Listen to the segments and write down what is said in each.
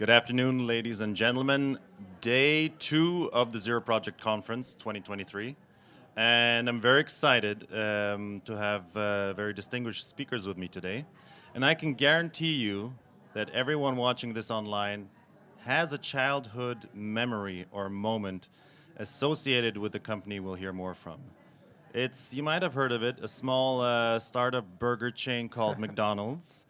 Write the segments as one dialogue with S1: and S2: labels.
S1: Good afternoon, ladies and gentlemen. Day two of the Zero Project Conference 2023. And I'm very excited um, to have uh, very distinguished speakers with me today. And I can guarantee you that everyone watching this online has a childhood memory or moment associated with the company we'll hear more from. It's, you might have heard of it, a small uh, startup burger chain called McDonald's.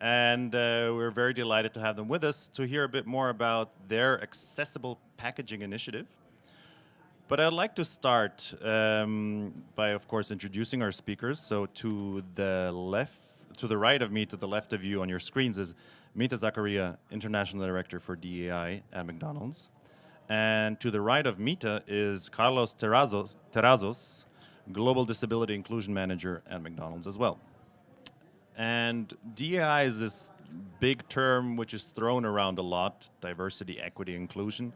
S1: And uh, we're very delighted to have them with us to hear a bit more about their accessible packaging initiative. But I'd like to start um, by, of course, introducing our speakers. So to the left, to the right of me, to the left of you on your screens is Mita Zakaria, International Director for DEI at McDonald's. And to the right of Mita is Carlos Terrazos, Terrazos, Global Disability Inclusion Manager at McDonald's as well. And DEI is this big term which is thrown around a lot, diversity, equity, inclusion.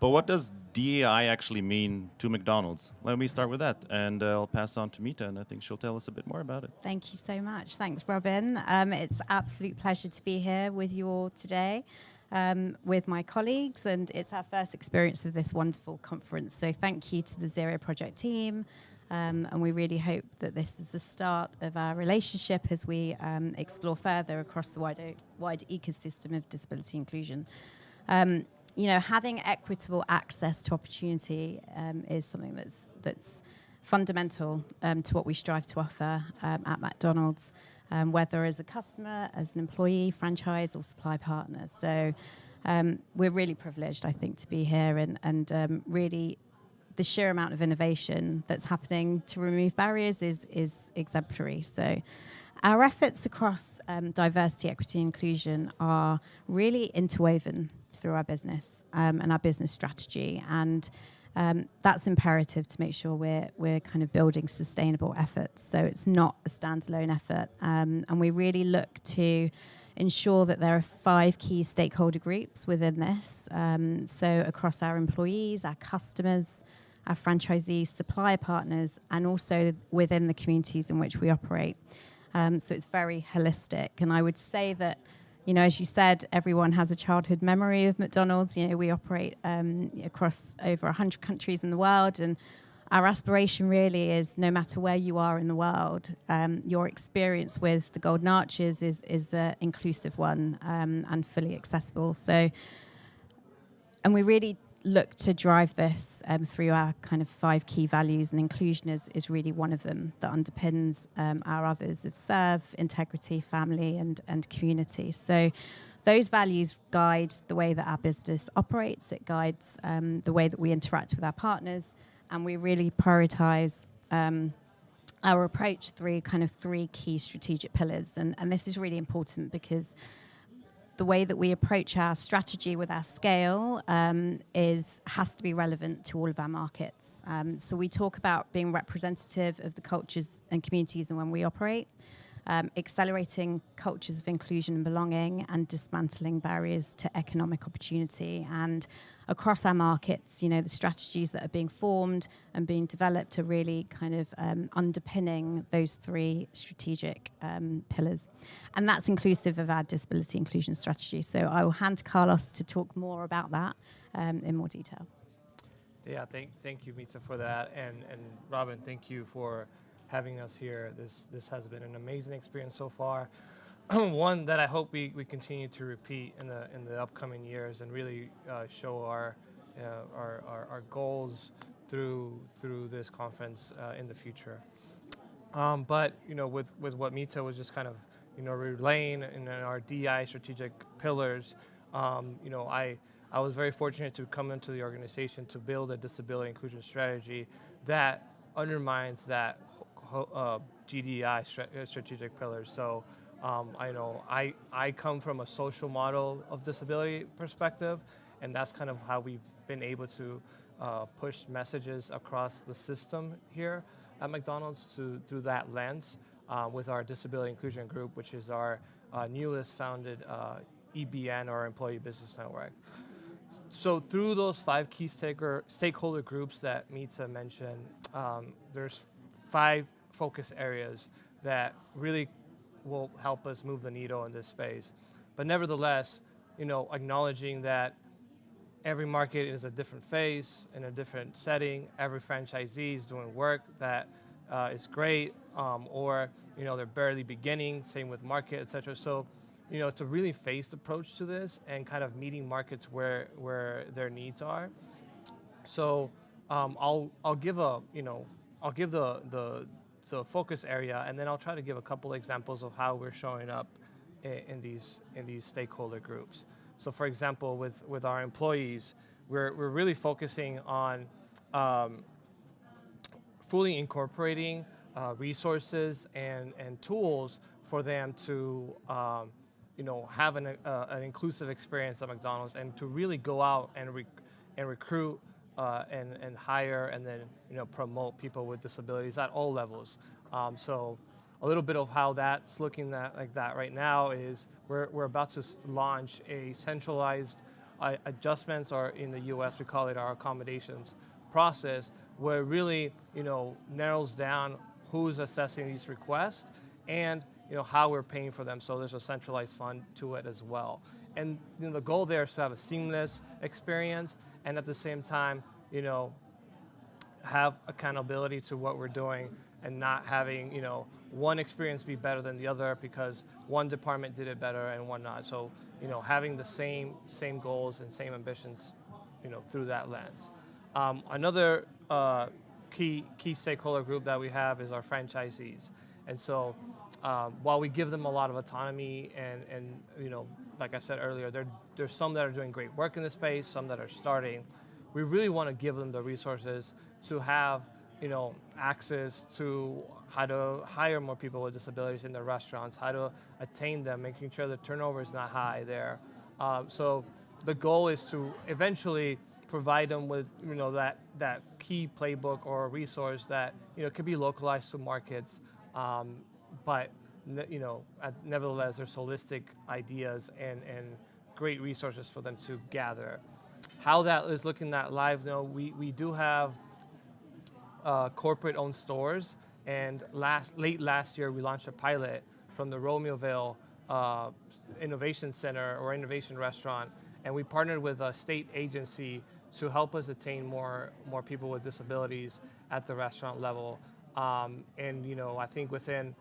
S1: But what does DEI actually mean to McDonald's? Let me start with that, and uh, I'll pass on to Mita, and I think she'll tell us a bit more about it.
S2: Thank you so much. Thanks, Robin. Um, it's absolute pleasure to be here with you all today. Um, with my colleagues, and it's our first experience of this wonderful conference. So, thank you to the Zero Project team, um, and we really hope that this is the start of our relationship as we um, explore further across the wider, wider ecosystem of disability inclusion. Um, you know, having equitable access to opportunity um, is something that's that's fundamental um, to what we strive to offer um, at McDonald's, whether as a customer, as an employee, franchise, or supply partner. So we're really privileged, I think, to be here and and really. The sheer amount of innovation that's happening to remove barriers is is exemplary. So, our efforts across diversity, equity, inclusion are really interwoven through our business um, and our business strategy. And um, that's imperative to make sure we're, we're kind of building sustainable efforts. So it's not a standalone effort. Um, and we really look to ensure that there are five key stakeholder groups within this. Um, so across our employees, our customers, our franchisees, supplier partners, and also within the communities in which we operate. Um, so it's very holistic. And I would say that you know, as you said, everyone has a childhood memory of McDonald's. You know, we operate um, across over 100 countries in the world, and our aspiration really is no matter where you are in the world, um, your experience with the Golden Arches is is an inclusive one um, and fully accessible. So, and we really look to drive this um, through our kind of five key values, and inclusion is, is really one of them that underpins um, our others of serve, integrity, family, and, and community. So those values guide the way that our business operates, it guides um, the way that we interact with our partners, and we really prioritize um, our approach through kind of three key strategic pillars. And, and this is really important because the way that we approach our strategy with our scale um, is has to be relevant to all of our markets. Um, so we talk about being representative of the cultures and communities and when we operate um, accelerating cultures of inclusion and belonging, and dismantling barriers to economic opportunity. And across our markets, you know, the strategies that are being formed and being developed are really kind of um, underpinning those three strategic um, pillars. And that's inclusive of our disability inclusion strategy. So I will hand to Carlos to talk more about that um, in more detail.
S3: Yeah, thank, thank you, Mita, for that. And, and Robin, thank you for having us here. This this has been an amazing experience so far. One that I hope we, we continue to repeat in the in the upcoming years and really uh, show our, uh, our, our, our goals through through this conference uh, in the future. Um, but you know, with with what Mita was just kind of you know relaying in our DI strategic pillars, um, you know, I I was very fortunate to come into the organization to build a disability inclusion strategy that undermines that uh, GDI uh, strategic pillars. So um, I know I, I come from a social model of disability perspective, and that's kind of how we've been able to uh, push messages across the system here at McDonald's to, through that lens uh, with our disability inclusion group, which is our uh, newest founded uh, EBN or Employee Business Network. So through those five key staker, stakeholder groups that Mita mentioned, um, there's five focus areas that really will help us move the needle in this space. But nevertheless, you know, acknowledging that every market is a different phase in a different setting. Every franchisee is doing work that uh, is great, um, or you know they're barely beginning. Same with market, et cetera. So, you know, it's a really phased approach to this, and kind of meeting markets where where their needs are. So, um, I'll I'll give a you know I'll give the the the focus area, and then I'll try to give a couple examples of how we're showing up in, in these in these stakeholder groups. So, for example, with with our employees, we're we're really focusing on um, fully incorporating uh, resources and and tools for them to um, you know have an uh, an inclusive experience at McDonald's and to really go out and rec- and recruit uh, and, and hire and then you know promote people with disabilities at all levels. Um, so a little bit of how that's looking that, like that right now is we're, we're about to launch a centralized uh, adjustments or in the US we call it our accommodations process where really you know narrows down who's assessing these requests and you know how we're paying for them so there's a centralized fund to it as well and you know, the goal there is to have a seamless experience and at the same time, you know, have accountability to what we're doing and not having, you know, one experience be better than the other because one department did it better and one not. So, you know, having the same same goals and same ambitions, you know, through that lens. Um, another uh, key key stakeholder group that we have is our franchisees, and so um, while we give them a lot of autonomy and and you know like I said earlier, there, there's some that are doing great work in the space, some that are starting. We really want to give them the resources to have, you know, access to how to hire more people with disabilities in their restaurants, how to attain them, making sure the turnover is not high there. Um, so the goal is to eventually provide them with, you know, that, that key playbook or resource that, you know, could be localized to markets, um, but you know, nevertheless, there's holistic ideas and, and great resources for them to gather. How that is looking at live, though, we, we do have uh, corporate-owned stores, and last late last year we launched a pilot from the Romeoville uh, Innovation Center or Innovation Restaurant, and we partnered with a state agency to help us attain more more people with disabilities at the restaurant level. Um, and you know, I think within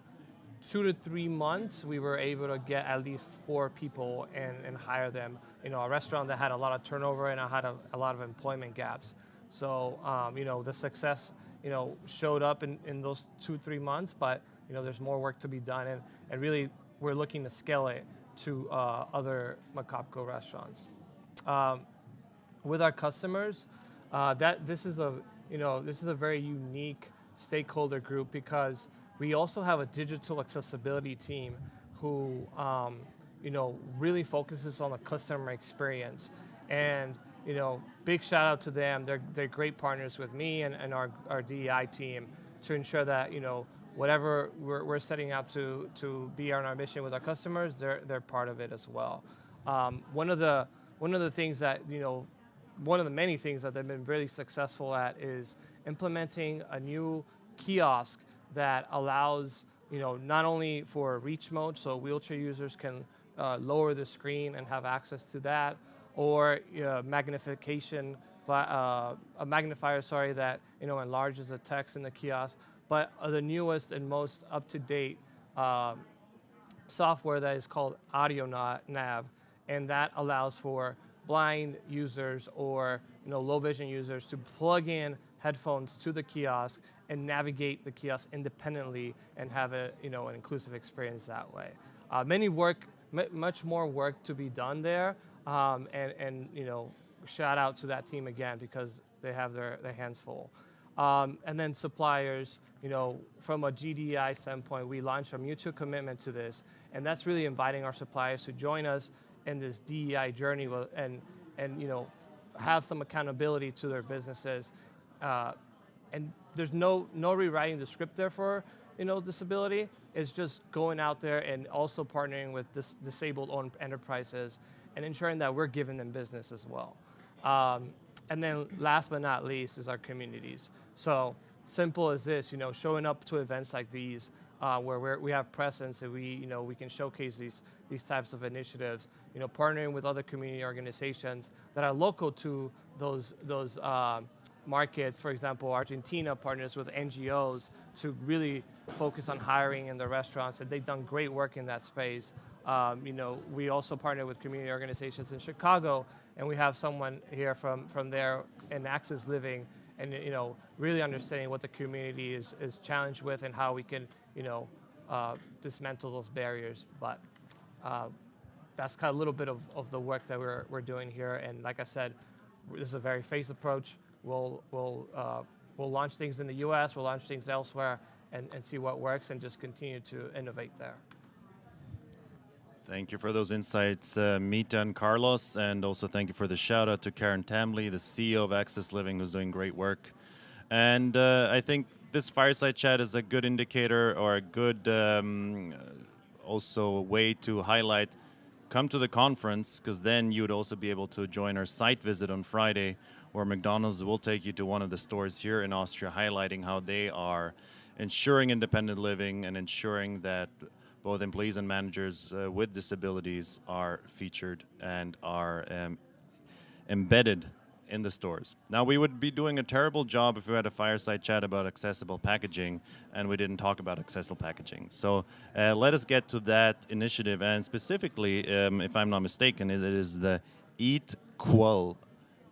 S3: two to three months, we were able to get at least four people and, and hire them. You know, a restaurant that had a lot of turnover and had a, a lot of employment gaps. So, um, you know, the success, you know, showed up in, in those two, three months, but, you know, there's more work to be done. And, and really, we're looking to scale it to uh, other McOpCo restaurants. Um, with our customers, uh, that this is a, you know, this is a very unique stakeholder group because we also have a digital accessibility team who, um, you know, really focuses on the customer experience. And, you know, big shout out to them. They're, they're great partners with me and, and our, our DEI team to ensure that, you know, whatever we're, we're setting out to, to be on our mission with our customers, they're, they're part of it as well. Um, one, of the, one of the things that, you know, one of the many things that they've been really successful at is implementing a new kiosk that allows you know not only for reach mode, so wheelchair users can uh, lower the screen and have access to that, or uh, magnification, uh, a magnifier, sorry, that you know enlarges the text in the kiosk. But the newest and most up-to-date um, software that is called Audio Nav, and that allows for blind users or you know low vision users to plug in headphones to the kiosk and navigate the kiosk independently and have a you know an inclusive experience that way. Uh, many work, much more work to be done there, um, and and you know shout out to that team again because they have their, their hands full. Um, and then suppliers, you know, from a GDI standpoint, we launched a mutual commitment to this, and that's really inviting our suppliers to join us in this DEI journey and and you know have some accountability to their businesses uh, and there's no no rewriting the script there for you know disability. It's just going out there and also partnering with dis- disabled-owned enterprises and ensuring that we're giving them business as well. Um, and then last but not least is our communities. So simple as this, you know, showing up to events like these uh, where we have presence and we, you know, we can showcase these these types of initiatives. You know, partnering with other community organizations that are local to those those uh, markets. For example, Argentina partners with NGOs to really focus on hiring in the restaurants, and they've done great work in that space. Um, you know, we also partner with community organizations in Chicago, and we have someone here from from there in Access Living, and you know, really understanding what the community is is challenged with and how we can, you know, uh, dismantle those barriers. But uh, that's kind of a little bit of, of the work that we're, we're doing here. And like I said, this is a very phased approach. We'll, we'll, uh, we'll launch things in the US, we'll launch things elsewhere, and, and see what works and just continue to innovate there.
S1: Thank you for those insights, uh, Mita and Carlos, and also thank you for the shout out to Karen Tamley, the CEO of Access Living, who's doing great work. And uh, I think this fireside chat is a good indicator or a good um, also way to highlight come to the conference because then you would also be able to join our site visit on Friday where McDonald's will take you to one of the stores here in Austria highlighting how they are ensuring independent living and ensuring that both employees and managers uh, with disabilities are featured and are um, embedded in the stores. Now, we would be doing a terrible job if we had a fireside chat about accessible packaging and we didn't talk about accessible packaging. So uh, let us get to that initiative. And specifically, um, if I'm not mistaken, it is the Eat Qual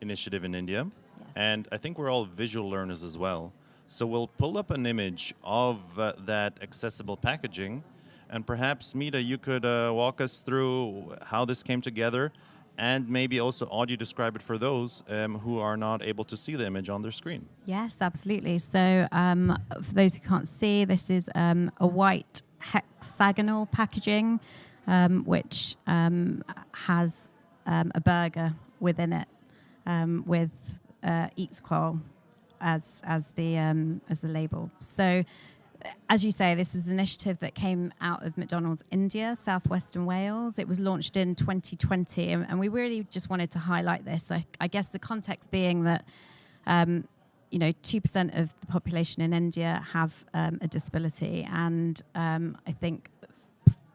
S1: initiative in India.
S2: Yes.
S1: And I think we're all visual learners as well. So we'll pull up an image of uh, that accessible packaging. And perhaps, Mita, you could uh, walk us through how this came together and maybe also audio describe it for those um, who are not able to see the image on their screen.
S2: Yes, absolutely. So, um, for those who can't see, this is um, a white hexagonal packaging, um, which um, has um, a burger within it with uh, Eatqual as as the as the label. So as you say, this was an initiative that came out of McDonald's India, southwestern Wales. It was launched in 2020, and, and we really just wanted to highlight this. I, I guess the context being that, um, you know, 2% of the population in India have um, a disability, and um, I think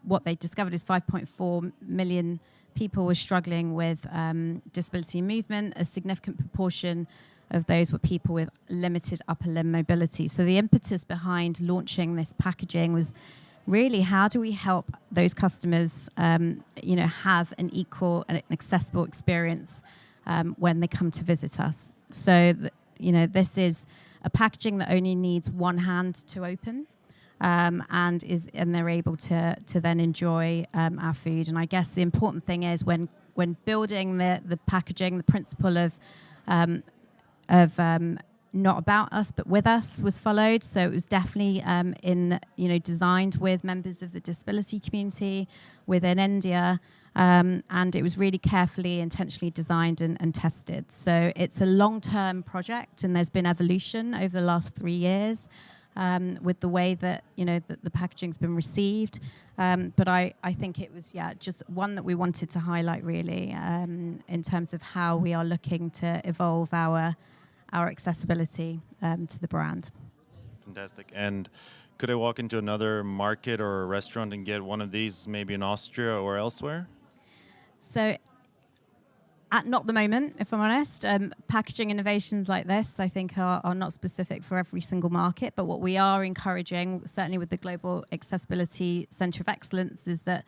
S2: what they discovered is 5.4 million people were struggling with um, disability movement. A significant proportion of those were people with limited upper limb mobility. So the impetus behind launching this packaging was really how do we help those customers, um, you know, have an equal and accessible experience um, when they come to visit us. So, you know, this is a packaging that only needs one hand to open. Um, and is and they're able to to then enjoy um, our food. And I guess the important thing is when when building the the packaging, the principle of um, of um, not about us but with us was followed. So it was definitely um, in you know designed with members of the disability community within India. Um, and it was really carefully, intentionally designed and, and tested. So it's a long-term project, and there's been evolution over the last three years um, with the way that you know that the packaging's been received. Um, but I, I think it was yeah just one that we wanted to highlight really um, in terms of how we are looking to evolve our our accessibility um, to the brand.
S1: Fantastic. And could I walk into another market or a restaurant and get one of these, maybe in Austria or elsewhere?
S2: So, at not the moment, if I'm honest, um, packaging innovations like this, I think, are, are not specific for every single market. But what we are encouraging, certainly with the Global Accessibility Centre of Excellence, is that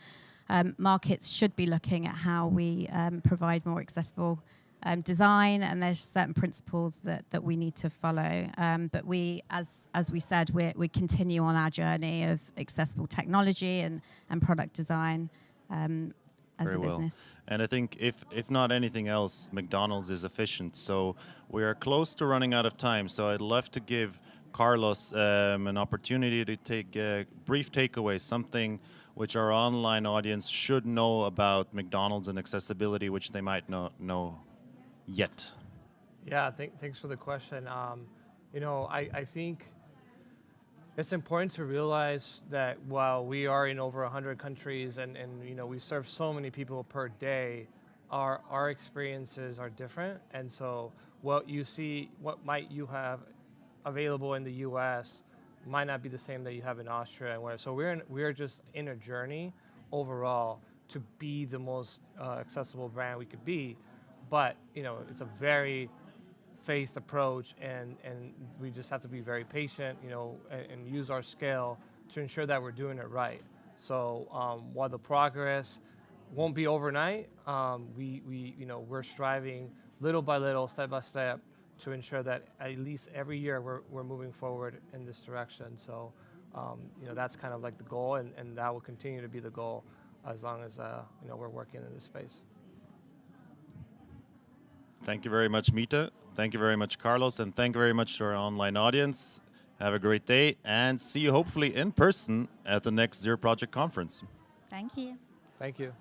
S2: um, markets should be looking at how we um, provide more accessible um, design, and there's certain principles that, that we need to follow. Um, but we, as as we said, we we continue on our journey of accessible technology and and product design um, as
S1: Very
S2: a
S1: well.
S2: business.
S1: And I think if if not anything else, McDonald's is efficient. So we are close to running out of time. So I'd love to give Carlos um, an opportunity to take a brief takeaway, something which our online audience should know about McDonald's and accessibility, which they might not know yet?
S3: Yeah, th- thanks for the question. Um, you know, I, I think it's important to realize that while we are in over 100 countries and, and you know we serve so many people per day, our, our experiences are different. And so what you see, what might you have available in the U.S. might not be the same that you have in Austria and where. So we're in, we're just in a journey overall to be the most uh, accessible brand we could be, but you know, it's a very phased approach, and and we just have to be very patient, you know, and, and use our scale to ensure that we're doing it right. So um, while the progress won't be overnight, um, we we you know we're striving little by little, step by step, to ensure that at least every year we're we're moving forward in this direction. So. Um, you know that's kind of like the goal, and, and that will continue to be the goal as long as uh, you know we're working in this space.
S1: Thank you very much, Mita. Thank you very much, Carlos, and thank you very much to our online audience. Have a great day, and see you hopefully in person at the next Zero Project conference.
S2: Thank you.
S3: Thank you.